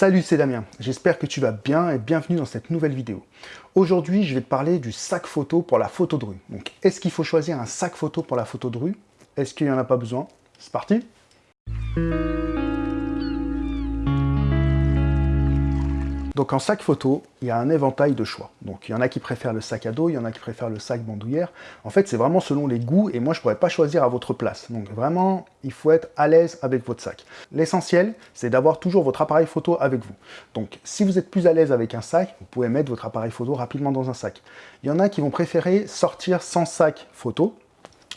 Salut, c'est Damien. J'espère que tu vas bien et bienvenue dans cette nouvelle vidéo. Aujourd'hui, je vais te parler du sac photo pour la photo de rue. Donc, est-ce qu'il faut choisir un sac photo pour la photo de rue? Est-ce qu'il n'y en a pas besoin? C'est parti Donc en sac photo, il y a un éventail de choix. Donc il y en a qui préfèrent le sac à dos, il y en a qui préfèrent le sac bandoulière. En fait, c'est vraiment selon les goûts et moi, je ne pourrais pas choisir à votre place. Donc vraiment, il faut être à l'aise avec votre sac. L'essentiel, c'est d'avoir toujours votre appareil photo avec vous. Donc si vous êtes plus à l'aise avec un sac, vous pouvez mettre votre appareil photo rapidement dans un sac. Il y en a qui vont préférer sortir sans sac photo,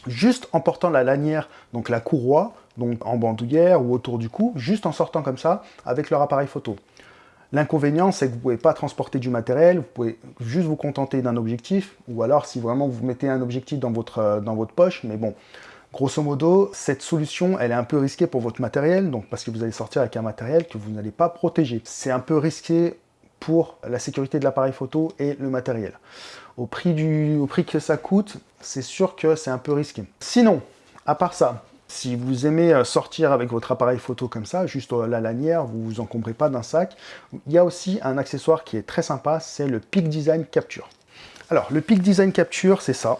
juste en portant la lanière, donc la courroie, donc en bandoulière ou autour du cou, juste en sortant comme ça avec leur appareil photo. L'inconvénient, c'est que vous ne pouvez pas transporter du matériel, vous pouvez juste vous contenter d'un objectif, ou alors si vraiment vous mettez un objectif dans votre, euh, dans votre poche, mais bon, grosso modo, cette solution, elle est un peu risquée pour votre matériel, donc parce que vous allez sortir avec un matériel que vous n'allez pas protéger. C'est un peu risqué pour la sécurité de l'appareil photo et le matériel. Au prix, du, au prix que ça coûte, c'est sûr que c'est un peu risqué. Sinon, à part ça, si vous aimez euh, sortir avec votre appareil photo comme ça, juste euh, la lanière, vous ne vous encombrez pas d'un sac, il y a aussi un accessoire qui est très sympa, c'est le Peak Design Capture. Alors, le Peak Design Capture, c'est ça.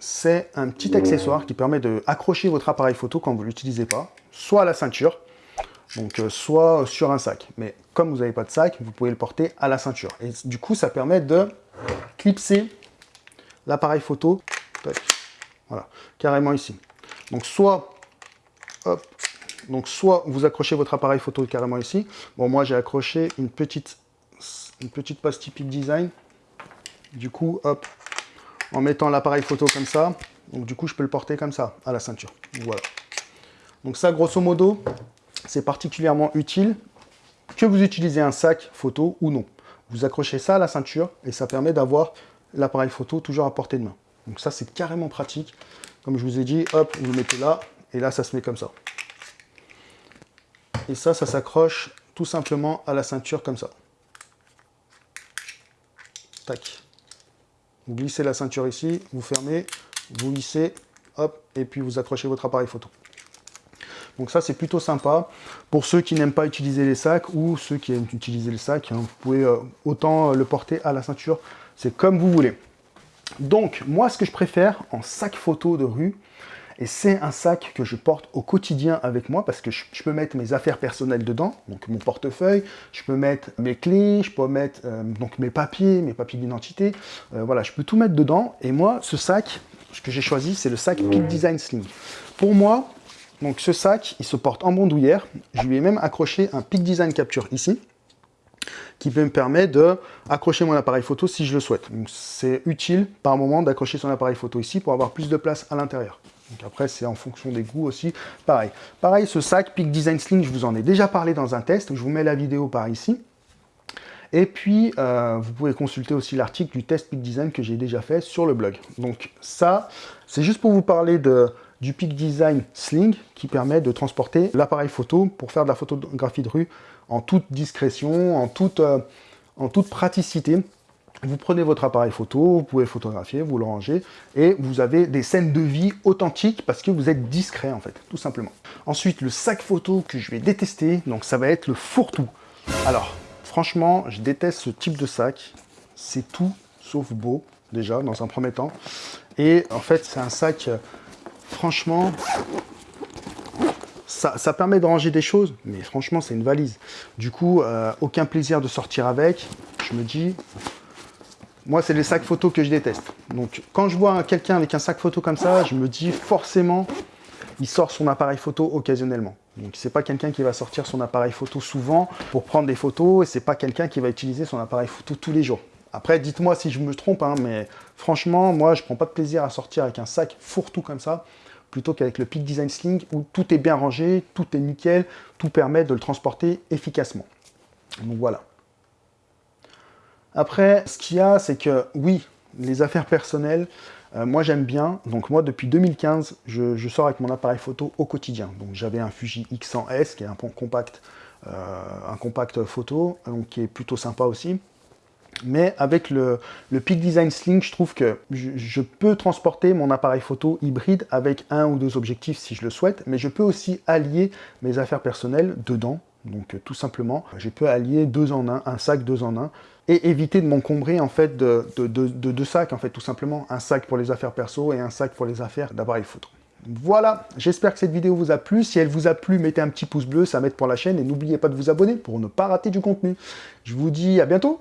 C'est un petit accessoire qui permet d'accrocher votre appareil photo quand vous ne l'utilisez pas, soit à la ceinture, donc euh, soit sur un sac. Mais comme vous n'avez pas de sac, vous pouvez le porter à la ceinture. Et du coup, ça permet de clipser l'appareil photo, voilà, carrément ici. Donc soit, donc soit vous accrochez votre appareil photo carrément ici. Bon, moi j'ai accroché une petite, une pastille Peak Design. Du coup, hop, en mettant l'appareil photo comme ça, donc du coup je peux le porter comme ça, à la ceinture. Voilà. Donc ça, grosso modo, c'est particulièrement utile que vous utilisez un sac photo ou non. Vous accrochez ça à la ceinture et ça permet d'avoir l'appareil photo toujours à portée de main. Donc ça, c'est carrément pratique. Comme je vous ai dit, hop, vous le mettez là, et là, ça se met comme ça. Et ça, ça s'accroche tout simplement à la ceinture comme ça. Tac. Vous glissez la ceinture ici, vous fermez, vous lissez, hop, et puis vous accrochez votre appareil photo. Donc ça, c'est plutôt sympa. Pour ceux qui n'aiment pas utiliser les sacs ou ceux qui aiment utiliser le sac, hein, vous pouvez euh, autant le porter à la ceinture, c'est comme vous voulez. Donc, moi, ce que je préfère en sac photo de rue, et c'est un sac que je porte au quotidien avec moi parce que je, peux mettre mes affaires personnelles dedans, donc mon portefeuille, je peux mettre mes clés, je peux mettre euh, donc mes papiers, mes papiers d'identité, euh, voilà, je peux tout mettre dedans. Et moi, ce sac, ce que j'ai choisi, c'est le sac Peak Design Sling. Pour moi, donc ce sac, il se porte en bandoulière. Je lui ai même accroché un Peak Design Capture ici qui peut me permettre d'accrocher mon appareil photo si je le souhaite. c'est utile par moment d'accrocher son appareil photo ici pour avoir plus de place à l'intérieur. Donc après, c'est en fonction des goûts aussi. Pareil. Pareil, ce sac Peak Design Sling, je vous en ai déjà parlé dans un test. Je vous mets la vidéo par ici. Et puis, euh, vous pouvez consulter aussi l'article du test Peak Design que j'ai déjà fait sur le blog. Donc ça, c'est juste pour vous parler de, du Peak Design Sling qui permet de transporter l'appareil photo pour faire de la photographie de rue en toute discrétion, en toute, euh, en toute praticité. Vous prenez votre appareil photo, vous pouvez photographier, vous le rangez, et vous avez des scènes de vie authentiques parce que vous êtes discret en fait, tout simplement. Ensuite, le sac photo que je vais détester, donc ça va être le fourre-tout. Alors, franchement, je déteste ce type de sac. C'est tout sauf beau, déjà, dans un premier temps. Et en fait, c'est un sac, euh, franchement, ça, permet de ranger des choses, mais franchement, c'est une valise. Du coup, euh, aucun plaisir de sortir avec. Je me dis, moi, c'est les sacs photos que je déteste. Donc, quand je vois quelqu'un avec un sac photo comme ça, je me dis forcément, il sort son appareil photo occasionnellement. Donc, c'est pas quelqu'un qui va sortir son appareil photo souvent pour prendre des photos, et c'est pas quelqu'un qui va utiliser son appareil photo tous les jours. Après, dites-moi si je me trompe, hein, mais franchement, moi, je prends pas de plaisir à sortir avec un sac fourre-tout comme ça plutôt qu'avec le Peak Design Sling où tout est bien rangé, tout est nickel, tout permet de le transporter efficacement. Donc voilà. Après, ce qu'il y a, c'est que oui, les affaires personnelles, euh, moi j'aime bien. Donc moi, depuis 2015, je, sors avec mon appareil photo au quotidien. Donc j'avais un Fuji X100S qui est un compact, euh, un compact photo, donc qui est plutôt sympa aussi. Mais avec le, Peak Design Sling, je trouve que je, peux transporter mon appareil photo hybride avec un ou deux objectifs si je le souhaite, mais je peux aussi allier mes affaires personnelles dedans. Donc tout simplement, j'ai pu allier deux en un, un sac deux en un, et éviter de m'encombrer en fait de, de, deux sacs, en fait tout simplement. Un sac pour les affaires perso et un sac pour les affaires d'appareil photo. Voilà, j'espère que cette vidéo vous a plu. Si elle vous a plu, mettez un petit pouce bleu, ça m'aide pour la chaîne. Et n'oubliez pas de vous abonner pour ne pas rater du contenu. Je vous dis à bientôt